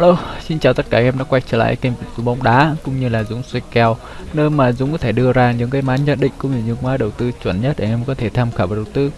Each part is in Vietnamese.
Hello, xin chào tất cả em đã quay trở lại kênh của bóng đá cũng như là Dũng xoay kèo nơi mà Dũng có thể đưa ra những cái mã nhận định cũng như những mã đầu tư chuẩn nhất để em có thể tham khảo và đầu tư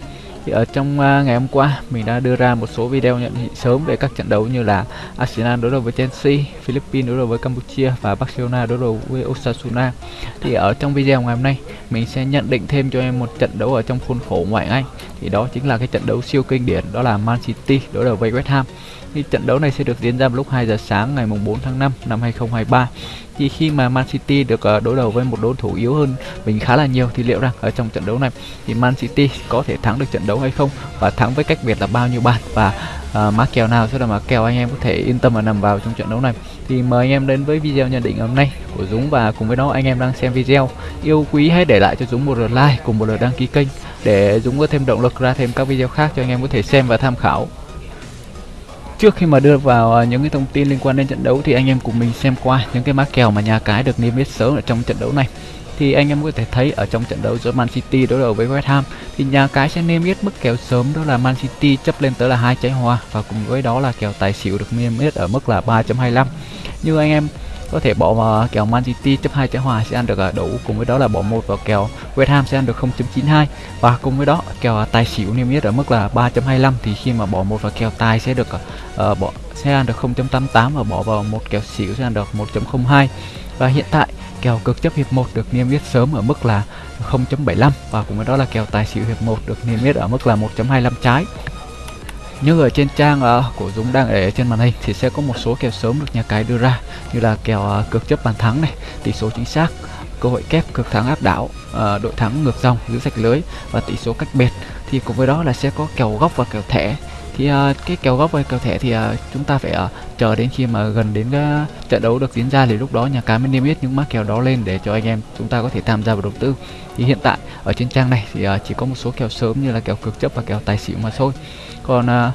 thì ở trong uh, ngày hôm qua mình đã đưa ra một số video nhận định sớm về các trận đấu như là Arsenal đối đầu với Chelsea, Philippines đối đầu với Campuchia và Barcelona đối đầu với Osasuna. Thì ở trong video ngày hôm nay mình sẽ nhận định thêm cho em một trận đấu ở trong khuôn khổ ngoại Anh. Thì đó chính là cái trận đấu siêu kinh điển đó là Man City đối đầu với West Ham. Thì trận đấu này sẽ được diễn ra vào lúc 2 giờ sáng ngày mùng 4 tháng 5 năm 2023 thì khi mà Man City được ờ, đối đầu với một đối thủ yếu hơn mình khá là nhiều thì liệu rằng ở trong trận đấu này thì Man City có thể thắng được trận đấu hay không? Và thắng với cách biệt là bao nhiêu bàn? Và ờ, uh, mã kèo nào sẽ là mã kèo anh em có thể yên tâm và nằm vào trong trận đấu này? Thì mời anh em đến với video nhận định hôm nay của Dũng và cùng với đó anh em đang xem video. Yêu quý hãy để lại cho Dũng một lượt like cùng một lượt đăng ký kênh để Dũng có thêm động lực ra thêm các video khác cho anh em có thể xem và tham khảo trước khi mà đưa vào à, những cái thông tin liên quan đến trận đấu thì anh em cùng mình xem qua những cái mã kèo mà nhà cái được niêm yết sớm ở trong trận đấu này. Thì anh em có thể thấy ở trong trận đấu giữa Man City đối đầu với West Ham, thì nhà cái sẽ niêm yết mức kèo sớm, đó là Man City chấp lên tới là hai trái hòa và cùng với đó là kèo tài xỉu được niêm yết ở mức là 3.25 như anh em có thể bỏ vào kèo Man City chấp hai trái hòa sẽ ăn được à, đủ cùng với đó là bỏ một vào kèo West Ham sẽ ăn được 0.92 và cùng với đó kèo à, tài xỉu niêm yết ở mức là 3.25 thì khi mà bỏ một vào kèo tài sẽ được uh, bỏ sẽ ăn được 0.88 và bỏ vào một kèo xỉu sẽ ăn được 1.02 và hiện tại kèo cực chấp hiệp 1 được niêm yết sớm ở mức là 0.75 và cùng với đó là kèo tài xỉu hiệp 1 được niêm yết ở mức là 1.25 trái như ở trên trang uh, của Dũng đang để trên màn hình thì sẽ có một số kèo sớm được nhà cái đưa ra như là kèo ờ, uh, cược chấp bàn thắng này tỷ số chính xác cơ hội kép cực thắng áp đảo uh, đội thắng ngược dòng giữ sạch lưới và tỷ số cách biệt. Thì cùng với đó là sẽ có kèo góc và kèo thẻ thì uh, cái kèo góc và kèo thẻ thì uh, chúng ta phải uh, chờ đến khi mà gần đến uh, trận đấu được diễn ra thì lúc đó nhà cái mới niêm yết những mã kèo đó lên để cho anh em chúng ta có thể tham gia vào đầu tư. Thì hiện tại ở trên trang này thì uh, chỉ có một số kèo sớm như là kèo cực chấp và kèo tài xỉu mà thôi. Còn uh,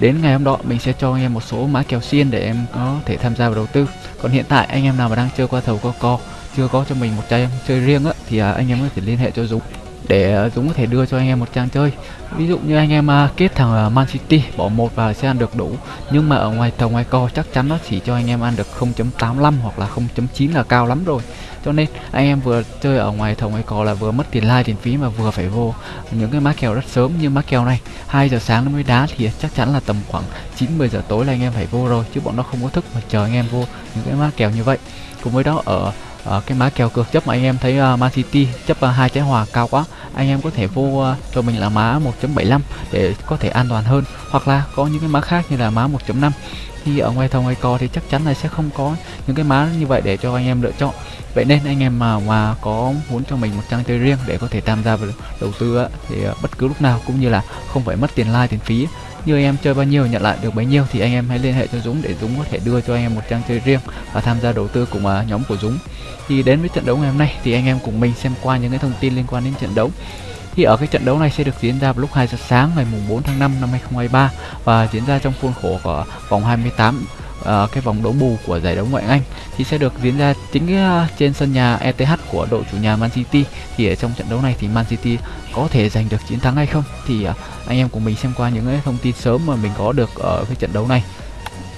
đến ngày hôm đó mình sẽ cho anh em một số mã kèo xiên để em có thể tham gia vào đầu tư. Còn hiện tại anh em nào mà đang chơi qua thầu co co chưa có cho mình một trang chơi riêng á thì uh, anh em có thể liên hệ cho Dũng để ờ, Dũng có thể đưa cho anh em một trang chơi. Ví dụ như anh em ờ, kết thằng ờ, Man City, bỏ một vào sẽ ăn được đủ. Nhưng mà ở ngoài tàu ngoài co chắc chắn nó chỉ cho anh em ăn được 0.85 hoặc là 0.9 là cao lắm rồi. Cho nên anh em vừa chơi ở ngoài thầu ngoài cò là vừa mất tiền like, tiền phí mà vừa phải vô những cái má kèo rất sớm như má kèo này. 2 giờ sáng nó mới đá thì chắc chắn là tầm khoảng 9 10 giờ tối là anh em phải vô rồi, chứ bọn nó không có thức mà chờ anh em vô những cái má kèo như vậy. Cùng với đó, ở uh, cái má kèo cược chấp mà anh em thấy uh, Man City chấp uh, ờ, hai trái hòa cao quá anh em có thể vô uh, cho mình là má 1.75 để có thể an toàn hơn. Hoặc là có những cái má khác như là má 1.5 thì ở ngoài thông hay co thì chắc chắn là sẽ không có những cái má như vậy để cho anh em lựa chọn. Vậy nên anh em mà mà có muốn cho mình một trang chơi riêng để có thể tham gia vào đầu tư thì bất cứ lúc nào cũng như là không phải mất tiền like tiền phí như anh em chơi bao nhiêu nhận lại được bấy nhiêu thì anh em hãy liên hệ cho Dũng để Dũng có thể đưa cho anh em một trang chơi riêng và tham gia đầu tư cùng uh, nhóm của Dũng. Thì đến với trận đấu ngày hôm nay thì anh em cùng mình xem qua những cái thông tin liên quan đến trận đấu. Thì ở cái trận đấu này sẽ được diễn ra vào lúc 2 giờ sáng ngày mùng 4 tháng 5 năm 2023 và diễn ra trong khuôn khổ của vòng 28 uh, cái vòng đấu bù của giải đấu ngoại hạng Anh thì sẽ được diễn ra chính uh, trên sân nhà ETH của đội chủ nhà Man City. Thì ở trong trận đấu này thì Man City có thể giành được chiến thắng hay không thì uh, anh em cùng mình xem qua những cái thông tin sớm mà mình có được ở cái trận đấu này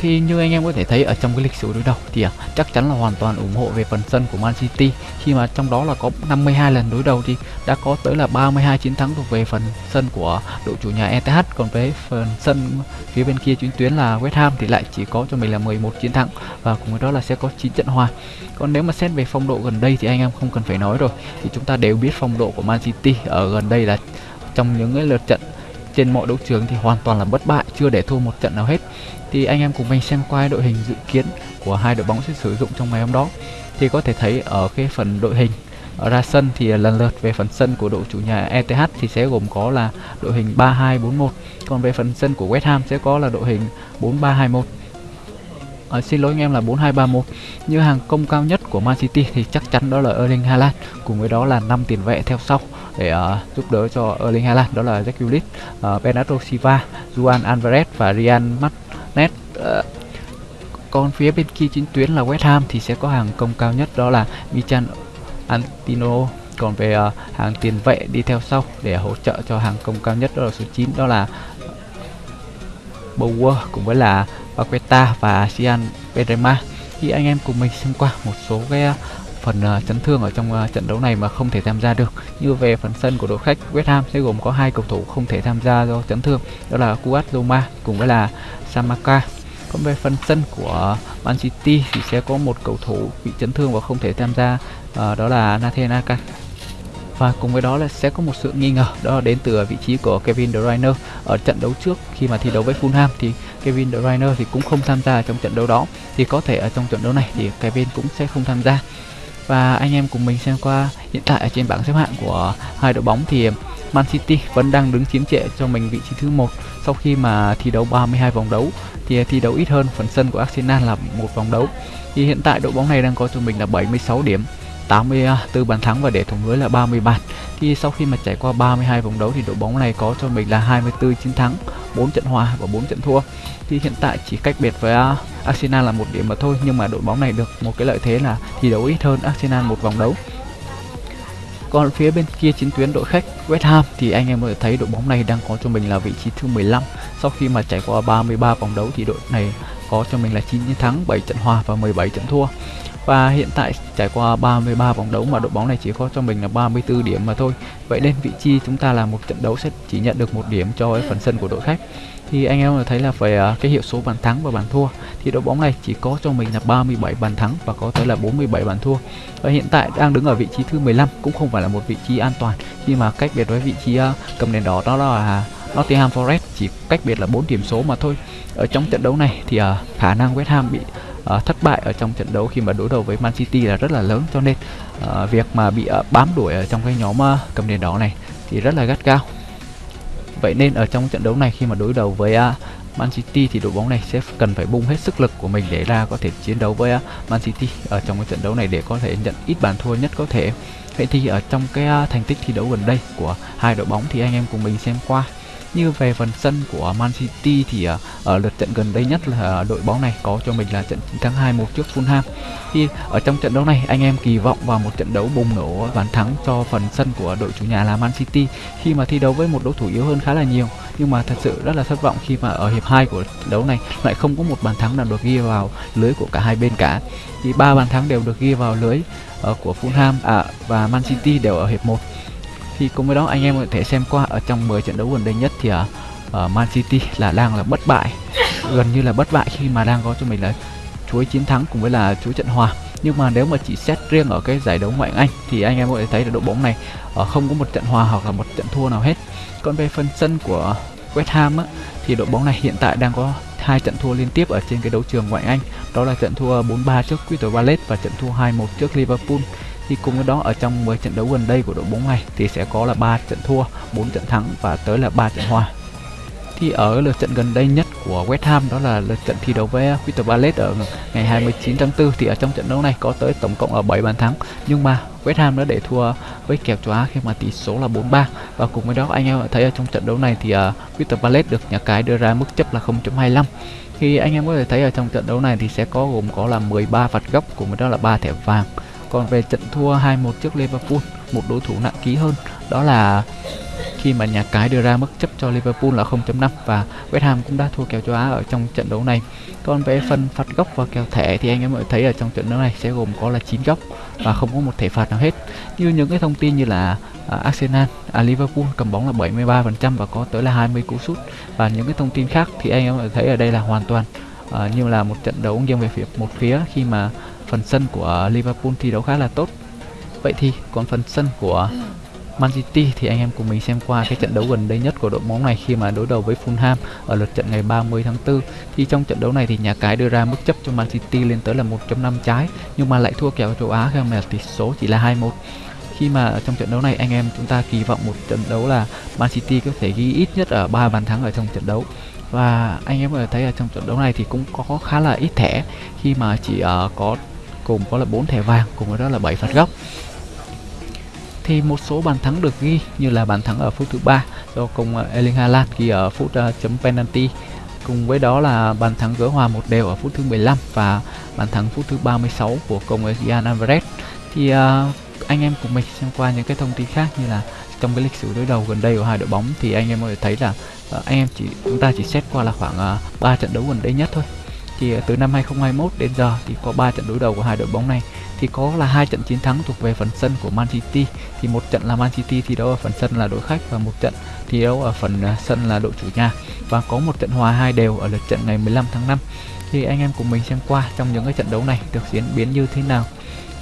thì như anh em có thể thấy ở trong cái lịch sử đối đầu thì à, chắc chắn là hoàn toàn ủng hộ về phần sân của Man City. Khi mà trong đó là có 52 lần đối đầu thì đã có tới là 32 chiến thắng thuộc về phần sân của đội chủ nhà ETH còn với phần sân phía bên kia chuyến tuyến là West Ham thì lại chỉ có cho mình là 11 chiến thắng và cùng với đó là sẽ có 9 trận hòa. Còn nếu mà xét về phong độ gần đây thì anh em không cần phải nói rồi. Thì chúng ta đều biết phong độ của Man City ở gần đây là trong những cái lượt trận trên mọi đấu trường thì hoàn toàn là bất bại chưa để thua một trận nào hết. Thì anh em cùng mình xem qua đội hình dự kiến của hai đội bóng sẽ sử dụng trong ngày hôm đó. Thì có thể thấy ở cái phần đội hình ra sân thì lần lượt về phần sân của đội chủ nhà ETH thì sẽ gồm có là đội hình 3241 còn về phần sân của West Ham sẽ có là đội hình 4321 à, xin lỗi anh em là 4231 như hàng công cao nhất của Man City thì chắc chắn đó là Erling Haaland. Cùng với đó là năm tiền vệ theo sau để uh, giúp đỡ cho Erling Haaland đó là Jack Grealish, à, uh, Bernardo Silva, Juan Alvarez và Ryan Martinez. uh, còn phía bên kia chính tuyến là West Ham thì sẽ có hàng công cao nhất đó là Michan Antino còn về uh, hàng tiền vệ đi theo sau để hỗ trợ cho hàng công cao nhất đó là số 9 đó là Bower cùng với là Paqueta và Sian Benrema thì anh em cùng mình xem qua một số cái phần uh, chấn thương ở trong uh, trận đấu này mà không thể tham gia được. Như về phần sân của đội khách West Ham sẽ gồm có hai cầu thủ không thể tham gia do chấn thương đó là Kuat Zoma cùng với là Samaka còn về phần sân của Man City thì sẽ có một cầu thủ bị chấn thương và không thể tham gia uh, đó là Nathan Aka và cùng với đó là sẽ có một sự nghi ngờ đó là đến từ vị trí của Kevin De Bruyne. Ở trận đấu trước khi mà thi đấu với Fulham thì Kevin De Bruyne thì cũng không tham gia trong trận đấu đó. Thì có thể ở trong trận đấu này thì Kevin cũng sẽ không tham gia và anh em cùng mình xem qua hiện tại ở trên bảng xếp hạng của hai đội bóng thì Man City vẫn đang đứng chiếm trệ cho mình vị trí thứ một sau khi mà thi đấu 32 vòng đấu. Thì thi đấu ít hơn phần sân của Arsenal là một vòng đấu. Thì hiện tại đội bóng này đang có cho mình là 76 điểm. 84 à, bàn thắng và để thủng lưới là 30 bàn. Thì sau khi mà trải qua 32 vòng đấu thì đội bóng này có cho mình là 24 chiến thắng 4 trận hòa và 4 trận thua. Thì hiện tại chỉ cách biệt với à, Arsenal là một điểm mà thôi, nhưng mà đội bóng này được một cái lợi thế là thi đấu ít hơn Arsenal một vòng đấu. Còn phía bên kia chiến tuyến đội khách West Ham thì anh em có thể thấy đội bóng này đang có cho mình là vị trí thứ 15 sau khi mà trải qua 33 vòng đấu thì đội này có cho mình là 9 chiến thắng 7 trận hòa và 17 trận thua và hiện tại trải qua 33 vòng đấu mà đội bóng này chỉ có cho mình là 34 điểm mà thôi. Vậy nên vị trí chúng ta là một trận đấu sẽ chỉ nhận được một điểm cho phần sân của đội khách. Thì anh em thấy là về à, cái hiệu số bàn thắng và bàn thua, thì đội bóng này chỉ có cho mình là 37 bàn thắng và có tới là 47 bàn thua. Và hiện tại đang đứng ở vị trí thứ 15 cũng không phải là một vị trí an toàn, khi mà cách biệt với vị trí à, cầm đèn đỏ đó là Nottingham Forest chỉ cách biệt là 4 điểm số mà thôi. Ở trong trận đấu này thì à, khả năng West Ham bị uh, thất bại ở trong trận đấu khi mà đối đầu với Man City là rất là lớn cho nên uh, việc mà bị uh, bám đuổi ở trong cái nhóm uh, cầm đèn đỏ này thì rất là gắt gao. Vậy nên ở trong trận đấu này khi mà đối đầu với uh, Man City thì đội bóng này sẽ cần phải bung hết sức lực của mình để ra có thể chiến đấu với uh, Man City. Ở trong cái trận đấu này để có thể nhận ít bàn thua nhất có thể. Vậy thì ở trong cái uh, thành tích thi đấu gần đây của hai đội bóng thì anh em cùng mình xem qua như về phần sân của Man City thì uh, ở lượt trận gần đây nhất là à, đội bóng này có cho mình là trận tháng thắng 2-1 trước Fulham. Thì ở trong trận đấu này anh em kỳ vọng vào một trận đấu bùng nổ bàn thắng cho phần sân của đội chủ nhà là Man City khi mà thi đấu với một đối thủ yếu hơn khá là nhiều. Nhưng mà thật sự rất là thất vọng khi mà ở hiệp 2 của trận đấu này lại không có một bàn thắng nào được ghi vào lưới của cả hai bên cả. Thì ba bàn thắng đều được ghi vào lưới uh, của Fulham à, và Man City đều ở hiệp 1 thì cùng với đó anh em có thể xem qua ở trong 10 trận đấu gần đây nhất thì ở Man City là đang là bất bại. Gần như là bất bại khi mà đang có cho mình là chuỗi chiến thắng cùng với là chuỗi trận hòa. Nhưng mà nếu mà chỉ xét riêng ở cái giải đấu ngoại Anh thì anh em có thể thấy là đội bóng này ở không có một trận hòa hoặc là một trận thua nào hết. Còn về phần sân của West Ham á, thì đội bóng này hiện tại đang có hai trận thua liên tiếp ở trên cái đấu trường ngoại Anh. Đó là trận thua 4-3 trước Crystal Palace và trận thua 2-1 trước Liverpool thì cùng với đó ở trong 10 trận đấu gần đây của đội bóng này thì sẽ có là 3 trận thua, 4 trận thắng và tới là 3 trận hòa. Thì ở lượt trận gần đây nhất của West Ham đó là lượt trận thi đấu với Crystal Palace ở ngày 29 tháng 4 thì ở trong trận đấu này có tới tổng cộng là 7 bàn thắng. Nhưng mà West Ham đã để thua với kèo chóa khi mà tỷ số là 4-3 và cùng với đó anh em thấy ở trong trận đấu này thì uh, Crystal Palace được nhà cái đưa ra mức chấp là 0.25 thì anh em có thể thấy ở trong trận đấu này thì sẽ có gồm có là 13 phạt góc cùng với đó là 3 thẻ vàng còn về trận thua 2-1 trước Liverpool, một đối thủ nặng ký hơn đó là khi mà nhà cái đưa ra mức chấp cho Liverpool là 0.5 và West Ham cũng đã thua kèo châu Á ở trong trận đấu này. Còn về phần phạt góc và kèo thẻ thì anh em mọi thấy ở trong trận đấu này sẽ gồm có là 9 góc và không có một thẻ phạt nào hết. Như những cái thông tin như là à, Arsenal, à, Liverpool cầm bóng là 73% và có tới là 20 cú sút và những cái thông tin khác thì anh em mọi thấy ở đây là hoàn toàn à, như là một trận đấu nghiêng về phía một phía khi mà phần sân của Liverpool thi đấu khá là tốt. Vậy thì còn phần sân của Man City thì anh em cùng mình xem qua cái trận đấu gần đây nhất của đội bóng này khi mà đối đầu với Fulham ở lượt trận ngày 30 tháng 4 thì trong trận đấu này thì nhà cái đưa ra mức chấp cho Man City lên tới là 1.5 trái nhưng mà lại thua kèo châu Á khi mà tỷ số chỉ là 2-1 khi mà trong trận đấu này anh em chúng ta kỳ vọng một trận đấu là Man City có thể ghi ít nhất ở ba bàn thắng ở trong trận đấu. Và anh em có thể thấy ở trong trận đấu này thì cũng có khá là ít thẻ khi mà chỉ uh, có cùng có là 4 thẻ vàng cùng với đó là 7 phạt góc. Thì một số bàn thắng được ghi như là bàn thắng ở phút thứ ba do công ờ, Erling Haaland ghi ở phút uh, chấm penalty cùng với đó là bàn thắng gỡ hòa một đều ở phút thứ 15 và bàn thắng phút thứ 36 của công Gian Alvarez. Thì uh, anh em cùng mình xem qua những cái thông tin khác như là trong cái lịch sử đối đầu gần đây của hai đội bóng thì anh em có thể thấy là uh, anh em chỉ chúng ta chỉ xét qua là khoảng uh, 3 trận đấu gần đây nhất thôi thì từ năm 2021 đến giờ thì có 3 trận đối đầu của hai đội bóng này. Thì có là hai trận chiến thắng thuộc về phần sân của Man City. Thì một trận là Man City thi đấu ở phần sân là đội khách và một trận thi đấu ở phần à, sân là đội chủ nhà. Và có một trận hòa hai đều ở lượt trận ngày 15 tháng 5 thì anh em cùng mình xem qua trong những cái trận đấu này được diễn biến như thế nào.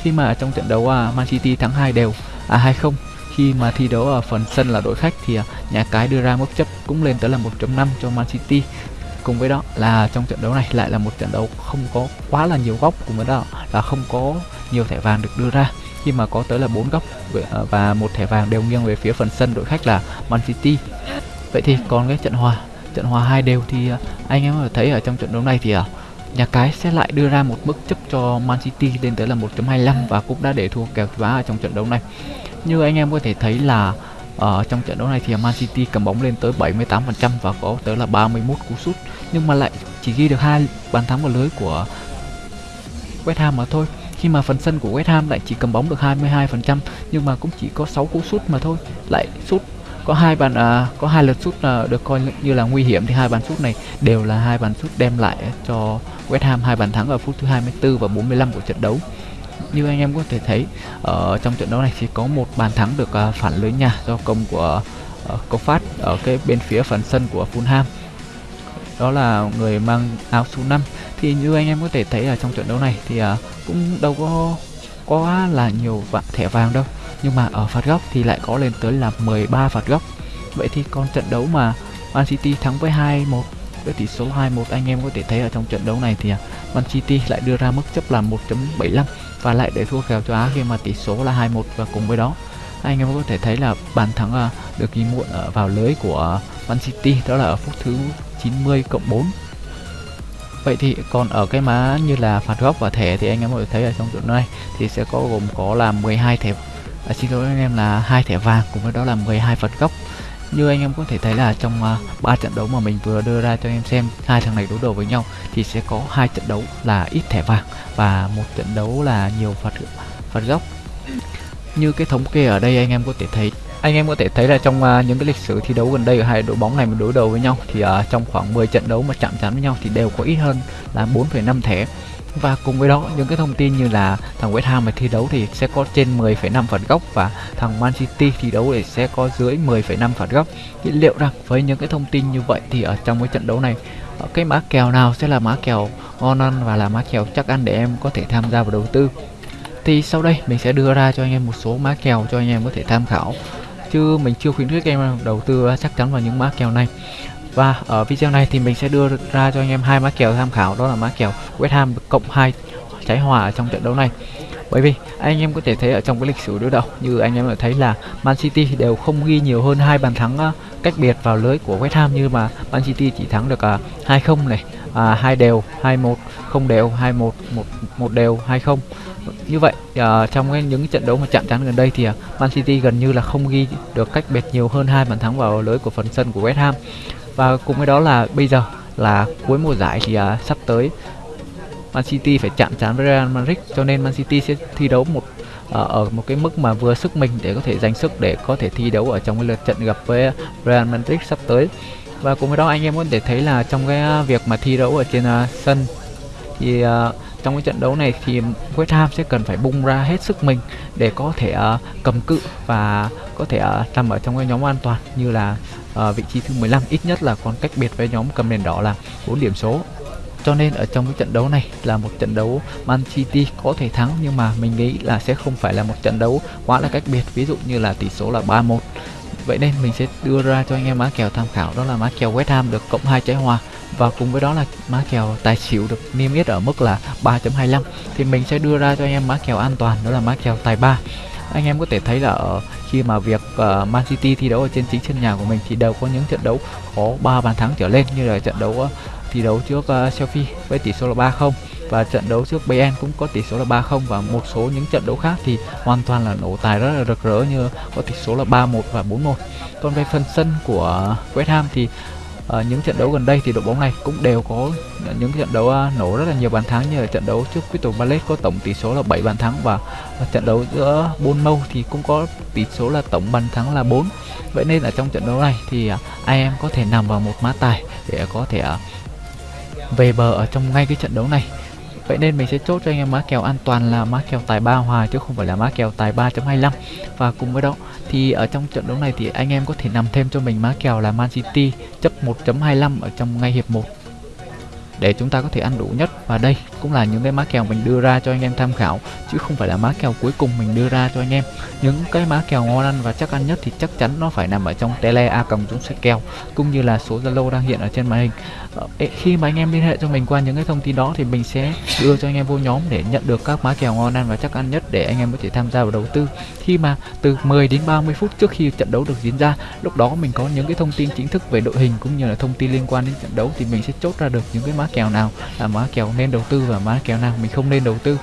Khi mà trong trận đấu à, Man City thắng hai đều à 2-0 khi mà thi đấu ở phần sân là đội khách thì à, nhà cái đưa ra mức chấp cũng lên tới là 1.5 cho Man City cùng với đó là trong trận đấu này lại là một trận đấu không có quá là nhiều góc cùng với đó là không có nhiều thẻ vàng được đưa ra. Khi mà có tới là bốn góc ờ, và một thẻ vàng đều nghiêng về phía phần sân đội khách là Man City. Vậy thì còn cái trận hòa trận hòa hai đều thì ờ, anh em có thấy ở trong trận đấu này thì ờ, nhà cái sẽ lại đưa ra một mức chấp cho Man City lên tới là 1.25 và cũng đã để thua kèo quá ở trong trận đấu này. Như anh em có thể thấy là ở trong trận đấu này thì Man City cầm bóng lên tới 78% và có tới là 31 cú sút. Nhưng mà lại chỉ ghi được hai bàn thắng vào lưới của West Ham mà thôi. Khi mà phần sân của West Ham lại chỉ cầm bóng được 22% nhưng mà cũng chỉ có 6 cú sút mà thôi. Lại sút có hai bàn à, có hai lượt sút à, được coi như là nguy hiểm. Thì hai bàn sút này đều là hai bàn sút đem lại cho West Ham hai bàn thắng ở phút thứ 24 và 45 của trận đấu như anh em có thể thấy ở trong trận đấu này thì có một bàn thắng được ờ, phản lưới nhà do công của uh, phát ở cái bên phía phần sân của Fulham. Đó là người mang áo số 5 thì như anh em có thể thấy ở trong trận đấu này thì cũng đâu có quá là nhiều vạn thẻ vàng đâu. Nhưng mà ở phạt góc thì lại có lên tới là 13 phạt góc. Vậy thì còn trận đấu mà Man City thắng với 2-1 với tỷ số 2-1 anh em có thể thấy ở trong trận đấu này thì Man City lại đưa ra mức chấp là 1.75 và lại để thua kèo cho Á khi mà tỷ số là 2-1 và cùng với đó anh em có thể thấy là bàn thắng à, được ghi muộn ở vào lưới của Man City đó là ở phút thứ 90 cộng 4 Vậy thì còn ở cái má như là phạt góc và thẻ thì anh em có thể thấy ở trong trận này thì sẽ có gồm có là 12 thẻ à, xin lỗi anh em là hai thẻ vàng cùng với đó là 12 phạt góc như anh em có thể thấy là trong à, ba uh, trận đấu mà mình vừa đưa ra cho anh em xem hai thằng này đối đầu với nhau thì sẽ có hai trận đấu là ít thẻ vàng và một trận đấu là nhiều phạt phạt góc. Như cái thống kê ở đây anh em có thể thấy anh em có thể thấy là trong uh, những cái lịch sử thi đấu gần đây ở hai đội bóng này mà đối đầu với nhau thì uh, trong khoảng 10 trận đấu mà chạm trán với nhau thì đều có ít hơn là 4,5 thẻ và cùng với đó những cái thông tin như là thằng West Ham mà thi đấu thì sẽ có trên 10,5 phạt góc và thằng Man City thi đấu thì sẽ có dưới 10,5 phạt góc. Thì liệu rằng với những cái thông tin như vậy thì ở trong cái trận đấu này ờ, cái mã kèo nào sẽ là mã kèo ngon ăn và là mã kèo chắc ăn để em có thể tham gia vào đầu tư? Thì sau đây mình sẽ đưa ra cho anh em một số mã kèo cho anh em có thể tham khảo. Chứ mình chưa khuyến khích em đầu tư chắc chắn vào những mã kèo này và ở video này thì mình sẽ đưa ra cho anh em hai mã kèo tham khảo đó là mã kèo West Ham cộng 2 trái hòa ở trong trận đấu này. Bởi vì anh em có thể thấy ở trong cái lịch sử đối đầu như anh em đã thấy là Man City đều không ghi nhiều hơn hai bàn thắng ờ, cách biệt vào lưới của West Ham như mà Man City chỉ thắng được ờ, uh, 2-0 này à, hai đều 2-1 không đều 2-1 một một đều 2-0 như vậy uh, trong cái, những trận đấu mà chạm trán gần đây thì uh, Man City gần như là không ghi được cách biệt nhiều hơn hai bàn thắng vào lưới của phần sân của West Ham và cùng với đó là bây giờ là cuối mùa giải thì à, sắp tới Man City phải chạm trán với Real Madrid. Cho nên Man City sẽ thi đấu một à, ở một cái mức mà vừa sức mình để có thể dành sức để có thể thi đấu ở trong cái lượt trận gặp với Real Madrid sắp tới. Và cùng với đó anh em có thể thấy là trong cái việc mà thi đấu ở trên uh, sân thì uh, trong cái trận đấu này thì West Ham sẽ cần phải bung ra hết sức mình để có thể uh, cầm cự và có thể uh, nằm ở trong cái nhóm an toàn như là Ờ, vị trí thứ 15 ít nhất là còn cách biệt với nhóm cầm nền đỏ là 4 điểm số. Cho nên ở trong cái trận đấu này là một trận đấu Man City có thể thắng, nhưng mà mình nghĩ là sẽ không phải là một trận đấu quá là cách biệt, ví dụ như là tỷ số là 3-1 vậy nên mình sẽ đưa ra cho anh em má kèo tham khảo, đó là má kèo West Ham được cộng hai trái hòa, và cùng với đó là má kèo tài xỉu được niêm yết ở mức là 3.25 thì mình sẽ đưa ra cho anh em má kèo an toàn, đó là má kèo tài 3 anh em có thể thấy là ở khi mà việc uh, Man City thi đấu ở trên chính sân nhà của mình thì đều có những trận đấu có 3 bàn thắng trở lên như là trận đấu uh, thi đấu trước uh, Chelsea với tỷ số là 3-0 và trận đấu trước Bayern cũng có tỷ số là 3-0 và một số những trận đấu khác thì hoàn toàn là nổ tài rất là rực rỡ như có tỷ số là 3-1 và 4-1. Còn về phần sân của West Ham thì à, những trận đấu gần đây thì đội bóng này cũng đều có những trận đấu uh, nổ rất là nhiều bàn thắng như là trận đấu trước Crystal Palace có tổng tỷ số là 7 bàn thắng và uh, trận đấu giữa Bournemouth thì cũng có tỷ số là tổng bàn thắng là 4. Vậy nên ở trong trận đấu này thì uh, ai em có thể nằm vào một mã tài để có thể uh, về bờ ở trong ngay cái trận đấu này Vậy nên mình sẽ chốt cho anh em má kèo an toàn là má kèo tài 3 hòa chứ không phải là má kèo tài 3.25 Và cùng với đó thì ở trong trận đấu này thì anh em có thể nằm thêm cho mình má kèo là Man City, chấp 1.25 ở trong ngay hiệp 1 để chúng ta có thể ăn đủ nhất và đây cũng là những cái má kèo mình đưa ra cho anh em tham khảo, chứ không phải là má kèo cuối cùng mình đưa ra cho anh em. Những cái má kèo ngon ăn và chắc ăn nhất thì chắc chắn nó phải nằm ở trong tele a còng chúng sẽ kèo, cũng như là số zalo đang hiện ở trên màn hình. Ờ, khi mà anh em liên hệ cho mình qua những cái thông tin đó thì mình sẽ đưa cho anh em vô nhóm để nhận được các má kèo ngon ăn và chắc ăn nhất để anh em có thể tham gia vào đầu tư. Khi mà từ 10 đến 30 phút trước khi trận đấu được diễn ra, lúc đó mình có những cái thông tin chính thức về đội hình cũng như là thông tin liên quan đến trận đấu thì mình sẽ chốt ra được những cái má kèo nào là má kèo nên đầu tư và má kèo nào mình không nên đầu tư.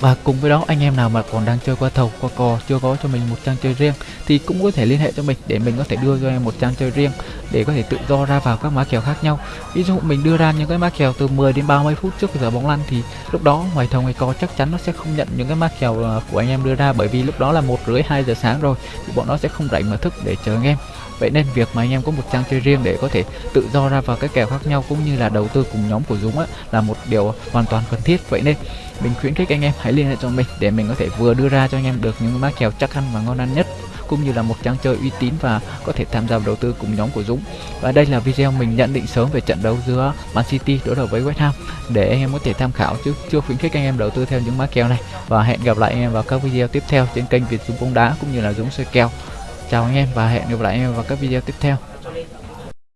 Và cùng với đó, anh em nào mà còn đang chơi qua thầu, qua cò, chưa có cho mình một trang chơi riêng, thì cũng có thể liên hệ cho mình để mình có thể đưa cho em một trang chơi riêng, để có thể tự do ra vào các má kèo khác nhau. Ví dụ mình đưa ra những cái má kèo từ 10 đến 30 phút trước giờ bóng lăn, thì lúc đó ngoài thầu, ngoài cò, chắc chắn nó sẽ không nhận những cái má kèo à, của anh em đưa ra, bởi vì lúc đó là một rưỡi, hai giờ sáng rồi, thì bọn nó sẽ không rảnh mà thức để chờ anh em vậy nên việc mà anh em có một trang chơi riêng để có thể tự do ra vào các kèo khác nhau cũng như là đầu tư cùng nhóm của Dũng á, là một điều hoàn toàn cần thiết vậy nên mình khuyến khích anh em hãy liên hệ cho mình để mình có thể vừa đưa ra cho anh em được những má kèo chắc ăn và ngon ăn nhất cũng như là một trang chơi uy tín và có thể tham gia vào đầu tư cùng nhóm của Dũng. Và đây là video mình nhận định sớm về trận đấu giữa Man City đối đầu với West Ham để anh em có thể tham khảo chứ chưa khuyến khích anh em đầu tư theo những má kèo này. Và hẹn gặp lại anh em vào các video tiếp theo trên kênh Việt Dũng bóng đá cũng như là Dũng soi kèo. Chào anh em và hẹn gặp lại anh em vào các video tiếp theo.